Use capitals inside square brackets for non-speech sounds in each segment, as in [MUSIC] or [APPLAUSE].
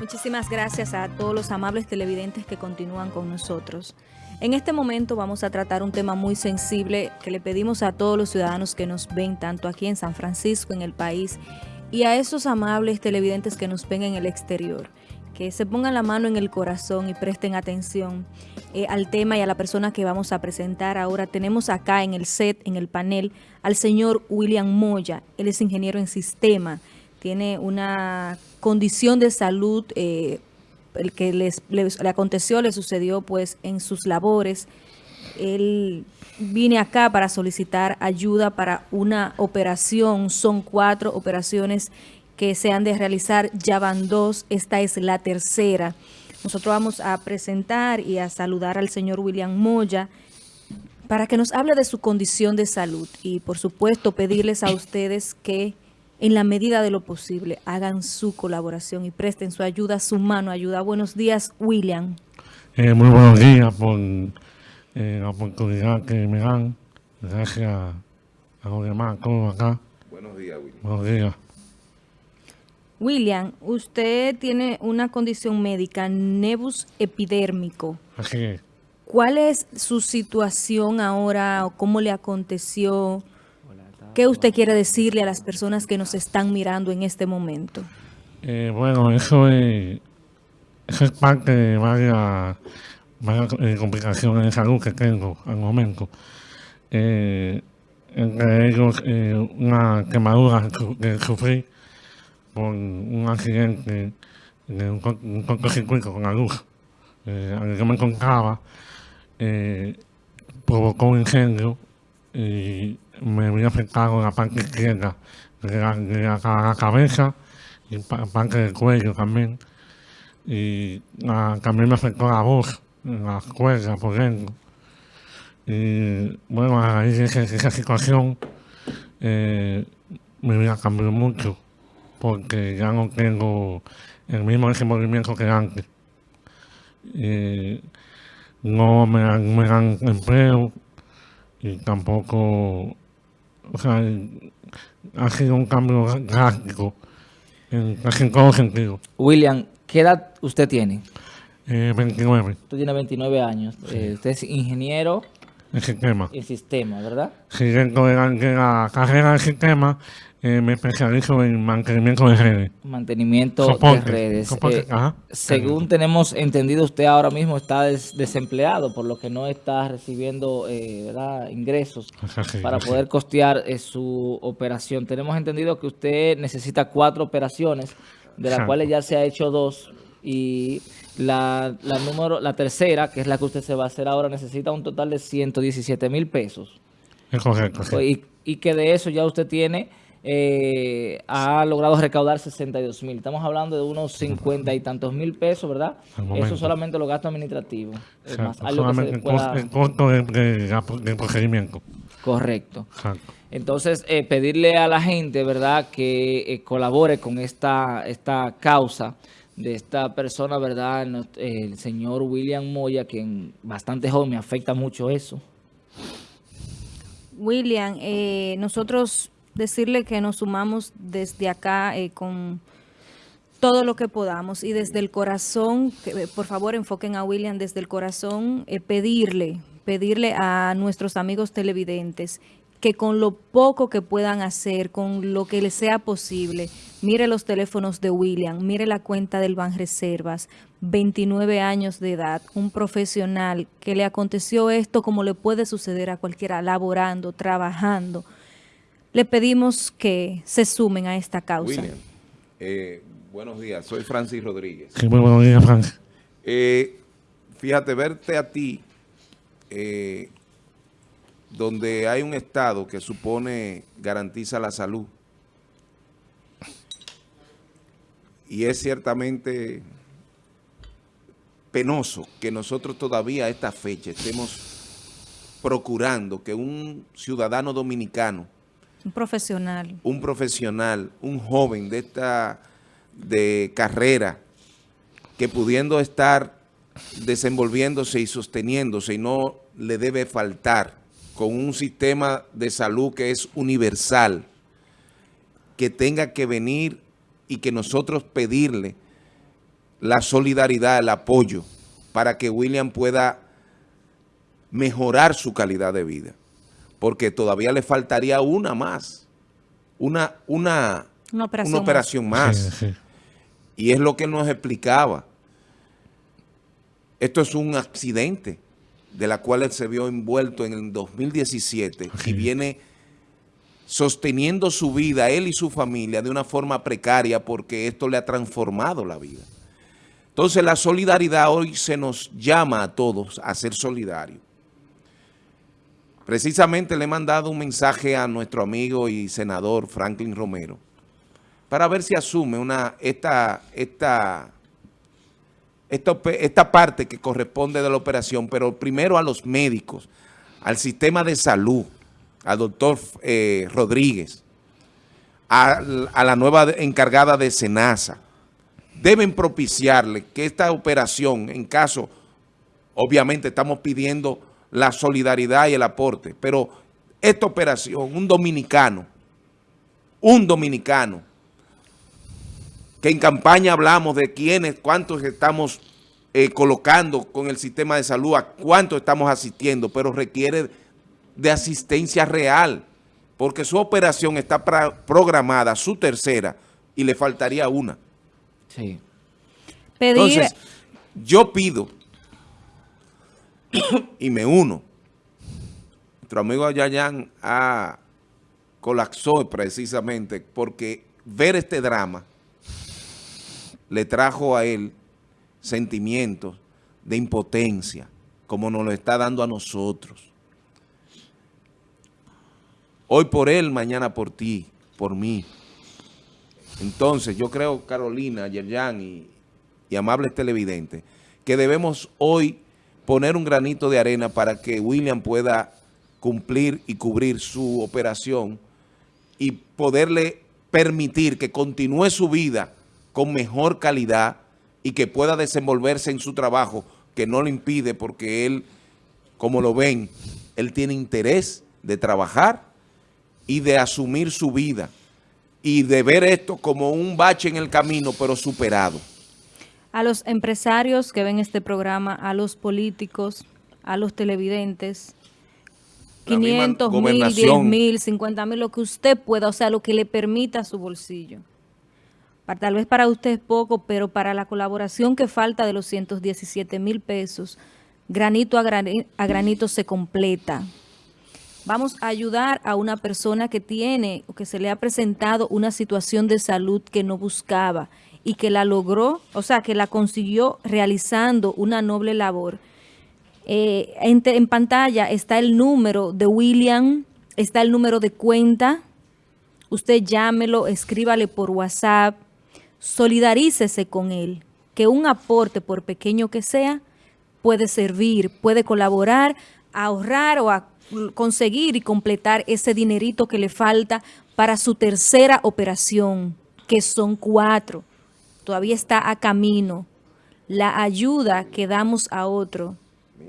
Muchísimas gracias a todos los amables televidentes que continúan con nosotros. En este momento vamos a tratar un tema muy sensible que le pedimos a todos los ciudadanos que nos ven, tanto aquí en San Francisco, en el país, y a esos amables televidentes que nos ven en el exterior, que se pongan la mano en el corazón y presten atención eh, al tema y a la persona que vamos a presentar. Ahora tenemos acá en el set, en el panel, al señor William Moya. Él es ingeniero en sistema, tiene una condición de salud eh, el que les, le aconteció, le sucedió pues en sus labores. Él vine acá para solicitar ayuda para una operación. Son cuatro operaciones que se han de realizar, ya van dos, esta es la tercera. Nosotros vamos a presentar y a saludar al señor William Moya para que nos hable de su condición de salud y por supuesto pedirles a ustedes que en la medida de lo posible, hagan su colaboración y presten su ayuda, su mano ayuda. Buenos días, William. Eh, muy buenos días por eh, la oportunidad que me dan. Gracias a los demás, todos acá. Buenos días, William. Buenos días. William, usted tiene una condición médica, nebus epidérmico. Así es. ¿Cuál es su situación ahora o cómo le aconteció? ¿Qué usted quiere decirle a las personas que nos están mirando en este momento? Eh, bueno, eso es, eso es parte de varias, eh, complicaciones de salud que tengo al momento. Eh, entre ellos, eh, una quemadura que sufrí por un accidente de un, un cortocircuito con la luz. Eh, al que me encontraba, eh, provocó un incendio y me había afectado la parte izquierda la, de la, la cabeza parte del cuello también. Y también me afectó la voz, la cuerda por dentro. Y bueno, a raíz de esa, esa situación, eh, mi vida cambió mucho porque ya no tengo el mismo desenvolvimiento que antes. Eh, no me me dan empleo y tampoco, o sea, ha sido un cambio drástico en casi en todos sentidos. William, ¿qué edad usted tiene? Eh, 29, Usted tiene 29 años. Eh, usted es ingeniero el sistema. en sistema, ¿verdad? Si dentro de la, de la carrera del sistema, eh, me especializo en mantenimiento de redes. Mantenimiento Soporte, de redes. soporte, Eh, ajá. según tenemos entendido, usted ahora mismo está des- desempleado, por lo que no está recibiendo eh, ¿verdad? ingresos para poder costear eh, su operación. Tenemos entendido que usted necesita cuatro operaciones, de las Exacto. cuales ya se ha hecho dos, y la, la número, la tercera, que es la que usted se va a hacer ahora, necesita un total de 117 mil pesos. Es correcto, sí. Y, y que de eso ya usted tiene, eh, ha logrado recaudar 62 mil. Estamos hablando de unos 50 y tantos mil pesos, ¿verdad? Eso solamente los gastos administrativos. Es Exacto, más, algo que se el pueda- el costo de procedimiento. Correcto. Exacto. Entonces, eh, pedirle a la gente, ¿verdad?, que eh, colabore con esta, esta causa de esta persona, ¿verdad?, eh, el señor William Moya, quien bastante joven, me afecta mucho eso. William, eh, nosotros decirle que nos sumamos desde acá eh, con todo lo que podamos y desde el corazón, que, eh, por favor enfoquen a William desde el corazón, eh, pedirle, pedirle a nuestros amigos televidentes que con lo poco que puedan hacer, con lo que les sea posible, mire los teléfonos de William, mire la cuenta del Banreservas, 29 años de edad, un profesional que le aconteció esto como le puede suceder a cualquiera, laborando, trabajando. Le pedimos que se sumen a esta causa. William, eh, buenos días. Soy Francis Rodríguez. Sí, muy buenos días, Frank. Eh, fíjate, verte a ti, eh, donde hay un Estado que supone garantiza la salud, y es ciertamente penoso que nosotros todavía a esta fecha estemos procurando que un ciudadano dominicano Un profesional. un profesional, un joven de esta de carrera, que pudiendo estar desenvolviéndose y sosteniéndose y no le debe faltar con un sistema de salud que es universal, que tenga que venir y que nosotros pedirle la solidaridad, el apoyo para que William pueda mejorar su calidad de vida. Porque todavía le faltaría una más, una, una, Una operación una operación más. Sí, sí. Y es lo que él nos explicaba. Esto es un accidente de la cual él se vio envuelto en el 2017 Sí. y viene sosteniendo su vida, él y su familia, de una forma precaria porque esto le ha transformado la vida. Entonces la solidaridad hoy se nos llama a todos a ser solidarios. Precisamente le he mandado un mensaje a nuestro amigo y senador Franklin Romero para ver si asume una esta, esta, esta, esta parte que corresponde de la operación, pero primero a los médicos, al sistema de salud, al doctor eh, Rodríguez, a, a la nueva encargada de SENASA. Deben propiciarle que esta operación, en caso, obviamente estamos pidiendo la solidaridad y el aporte, pero esta operación, un dominicano, un dominicano, que en campaña hablamos de quiénes, cuántos estamos eh, colocando con el sistema de salud, a cuántos estamos asistiendo, pero requiere de asistencia real, porque su operación está programada, su tercera, y le faltaría una. Sí. Pedir, Entonces, yo pido [COUGHS] y me uno. Nuestro amigo Yayan ha colapsó precisamente porque ver este drama le trajo a él sentimientos de impotencia, como nos lo está dando a nosotros. Hoy por él, mañana por ti, por mí. Entonces, yo creo, Carolina, Yerjan y, y amables televidentes, que debemos hoy poner un granito de arena para que William pueda cumplir y cubrir su operación y poderle permitir que continúe su vida con mejor calidad y que pueda desenvolverse en su trabajo, que no lo impide porque él, como lo ven, él tiene interés de trabajar y de asumir su vida y de ver esto como un bache en el camino, pero superado. A los empresarios que ven este programa, a los políticos, a los televidentes, La misma 500 mil, 10 gobernación. mil, 50 mil, lo que usted pueda, o sea, lo que le permita su bolsillo. Para- tal vez para usted es poco, pero para la colaboración que falta de los 117 mil pesos, granito a, grani- a granito se completa. Vamos a ayudar a una persona que tiene o que se le ha presentado una situación de salud que no buscaba y que la logró, o sea, que la consiguió realizando una noble labor. Eh, en, en pantalla está el número de William, está el número de cuenta. Usted llámelo, escríbale por WhatsApp, solidarícese con él, que un aporte, por pequeño que sea, puede servir, puede colaborar, ahorrar o a conseguir y completar ese dinerito que le falta para su tercera operación, que son cuatro. Todavía está a camino. La ayuda que damos a otro,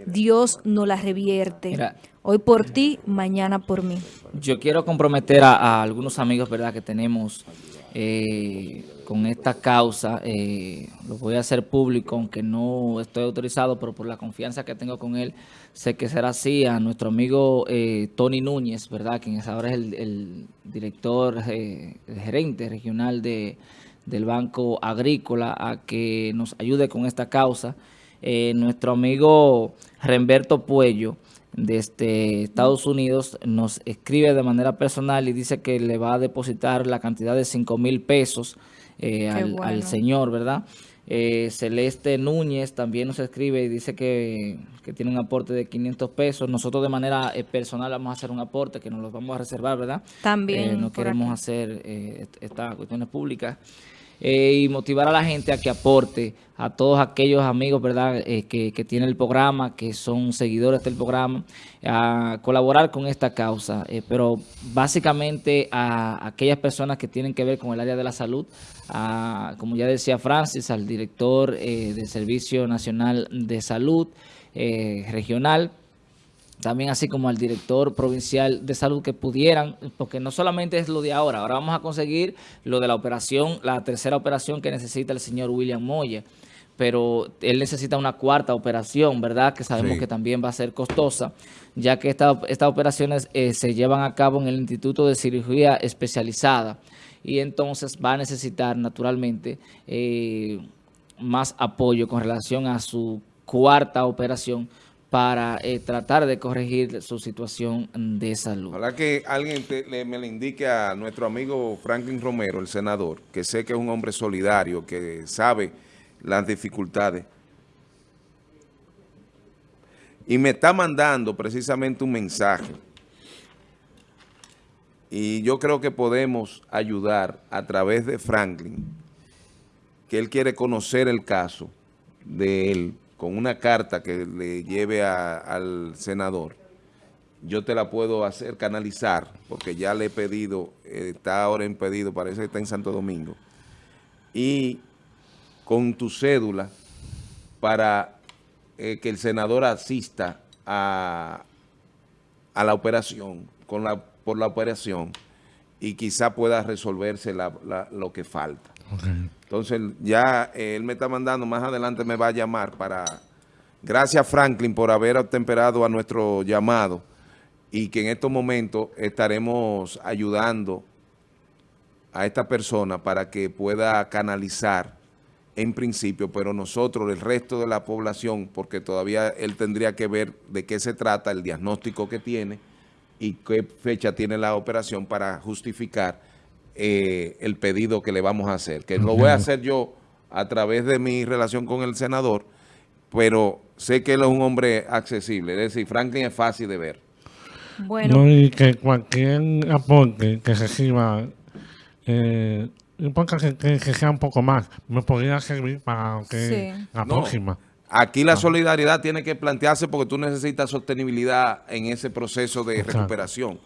Dios no la revierte. Mira. Hoy por ti, mañana por mí. Yo quiero comprometer a, a algunos amigos, ¿verdad?, que tenemos eh, con esta causa. eh, lo voy a hacer público, aunque no estoy autorizado, pero por la confianza que tengo con él, sé que será así. A nuestro amigo eh, Tony Núñez, ¿verdad?, quien ahora es el, el director, eh, el gerente regional de, del Banco Agrícola, a que nos ayude con esta causa. Eh, nuestro amigo Remberto Puello, desde Estados Unidos nos escribe de manera personal y dice que le va a depositar la cantidad de 5 mil pesos eh, al, bueno. al señor, ¿verdad? Eh, Celeste Núñez también nos escribe y dice que, que tiene un aporte de 500 pesos. Nosotros de manera eh, personal vamos a hacer un aporte que nos lo vamos a reservar, ¿verdad? También no queremos aquí. hacer eh, est- estas cuestiones públicas. Eh, y motivar a la gente a que aporte, a todos aquellos amigos, ¿verdad?, eh, que, que tienen el programa, que son seguidores del programa, a colaborar con esta causa. Eh, pero básicamente a aquellas personas que tienen que ver con el área de la salud, a, como ya decía Francis, al director del Servicio Nacional de Salud Regional, también así como al director provincial de salud que pudieran, porque no solamente es lo de ahora, ahora vamos a conseguir lo de la operación, la tercera operación que necesita el señor William Moya. pero él necesita una cuarta operación, ¿verdad? Que sabemos Sí. que también va a ser costosa, ya que esta- estas operaciones eh, se llevan a cabo en el Instituto de Cirugía Especializada y entonces va a necesitar naturalmente eh, más apoyo con relación a su cuarta operación para eh, tratar de corregir su situación de salud. Ojalá que alguien me le indique a nuestro amigo Franklin Romero, el senador, que sé que es un hombre solidario, que sabe las dificultades. Y me está mandando precisamente un mensaje. Y yo creo que podemos ayudar a través de Franklin, que él quiere conocer el caso de él, con una carta que le lleve al senador yo te la puedo hacer canalizar, porque ya le he pedido, está ahora en pedido, parece que está en Santo Domingo, y con tu cédula para eh, que el senador asista a, la operación, por la operación, y quizá pueda resolverse lo que falta. Entonces, ya eh, él me está mandando, más adelante me va a llamar para... Gracias, Franklin, por haber atemperado a nuestro llamado y que en estos momentos estaremos ayudando a esta persona para que pueda canalizar en principio, pero nosotros, el resto de la población, porque todavía él tendría que ver de qué se trata, el diagnóstico que tiene y qué fecha tiene la operación para justificar eh, el pedido que le vamos a hacer. Que lo voy a hacer yo a través de mi relación con el senador, pero sé que él es un hombre accesible. Es decir, Franklin es fácil de ver. Bueno, No, y que cualquier aporte que reciba, eh, no importa que, que- que sea un poco más, me podría servir para que Sí. la No. próxima. Aquí la solidaridad tiene que plantearse porque tú necesitas sostenibilidad en ese proceso de Exacto. recuperación.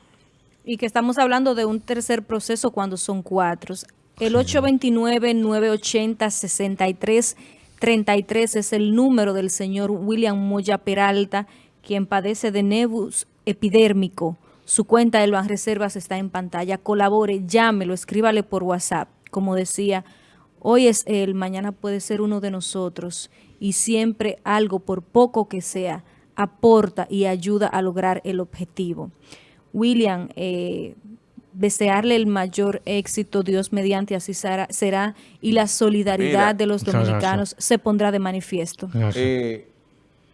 Y que estamos hablando de un tercer proceso cuando son cuatro. El 829-980-6333 es el número del señor William Moya Peralta, quien padece de nebus epidérmico. Su cuenta de las reservas está en pantalla. Colabore, llámelo, escríbale por WhatsApp. Como decía, hoy es él, mañana puede ser uno de nosotros. Y siempre algo, por poco que sea, aporta y ayuda a lograr el objetivo. William, eh, desearle el mayor éxito, Dios mediante así será, será, y la solidaridad Mira. de los dominicanos se pondrá de manifiesto. Eh,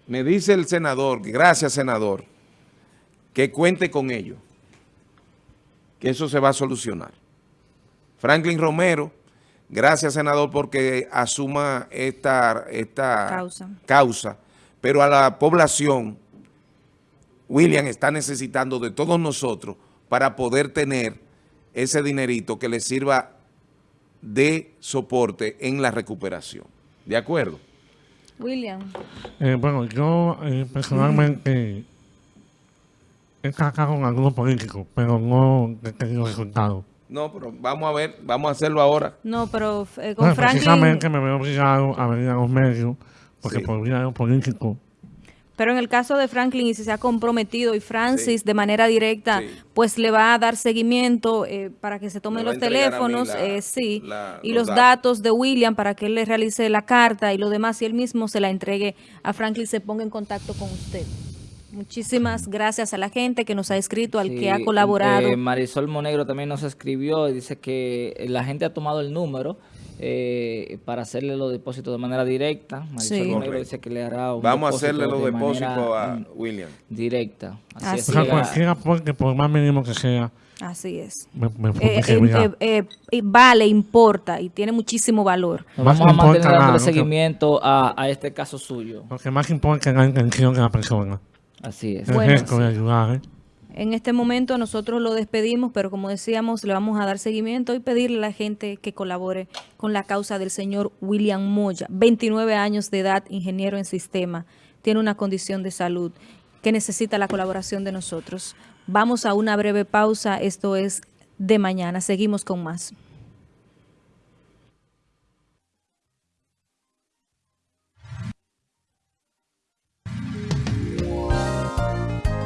me dice el senador, gracias senador, que cuente con ello, que eso se va a solucionar. Franklin Romero, gracias senador porque asuma esta, esta Causa. causa, pero a la población, William está necesitando de todos nosotros para poder tener ese dinerito que le sirva de soporte en la recuperación. ¿De acuerdo? William. Eh, bueno, yo eh, personalmente he tratado con algunos políticos, pero no he tenido resultados. No, pero vamos a ver, vamos a hacerlo ahora. No, pero eh, con Bueno, Franklin... precisamente me veo obligado a venir a los medios, porque Sí. por vía de los políticos, Pero en el caso de Franklin, y si se ha comprometido, y Francis Sí. de manera directa, Sí. pues le va a dar seguimiento eh, para que se tomen los teléfonos, la- eh, sí, la- y los los datos. de William para que él le realice la carta y lo demás, y él mismo se la entregue a Franklin, se ponga en contacto con usted. Muchísimas gracias a la gente que nos ha escrito, al que ha Sí, colaborado. eh, Marisol Monegro también nos escribió y dice que la gente ha tomado el número eh, para hacerle los depósitos de manera directa. Marisol Sí. Dice que le hará un Vamos a hacerle los de depósitos a William. directa. Así o es sea, es. cualquier aporte, por más mínimo que sea, Así es. me, me, me Eh, eh, eh, eh, vale, importa y tiene muchísimo valor. Más vamos a mantener nada, dándole seguimiento a, a este caso suyo. Lo que más importa es la intención de la persona. Así es. El Bueno, gesto de ayudar, ¿eh? En este momento nosotros lo despedimos, pero como decíamos, le vamos a dar seguimiento y pedirle a la gente que colabore con la causa del señor William Moya, 29 años de edad, ingeniero en sistema, tiene una condición de salud que necesita la colaboración de nosotros. Vamos a una breve pausa, esto es de mañana, seguimos con más.